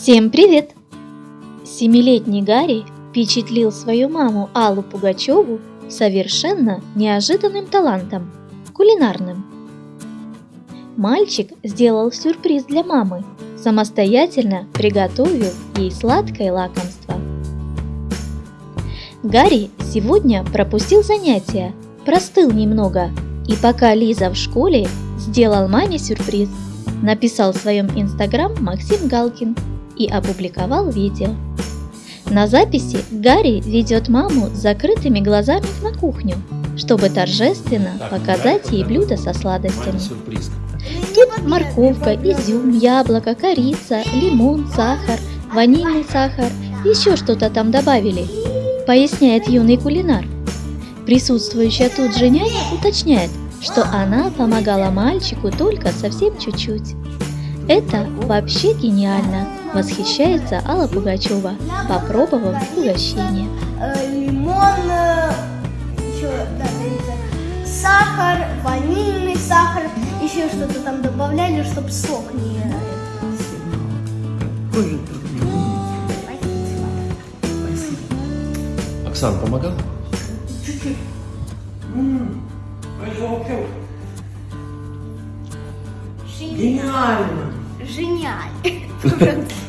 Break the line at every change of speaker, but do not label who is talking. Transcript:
Всем привет! Семилетний Гарри впечатлил свою маму Аллу Пугачеву совершенно неожиданным талантом – кулинарным. Мальчик сделал сюрприз для мамы, самостоятельно приготовив ей сладкое лакомство. Гарри сегодня пропустил занятия, простыл немного, и пока Лиза в школе, сделал маме сюрприз. Написал в своем инстаграм Максим Галкин и опубликовал видео. На записи Гарри ведет маму с закрытыми глазами на кухню, чтобы торжественно показать ей блюдо со сладостями. Тут морковка, изюм, яблоко, корица, лимон, сахар, ванильный сахар, еще что-то там добавили, поясняет юный кулинар. Присутствующая тут же няня уточняет, что она помогала мальчику только совсем чуть-чуть. Это вообще гениально, восхищается Алла Пугачева, попробовав угощение.
э, лимон, э, еще да, сахар, ванильный сахар, еще что-то там добавляли, чтобы сок не... э,
Тоже Оксан помогал?
Гениально! Гениально!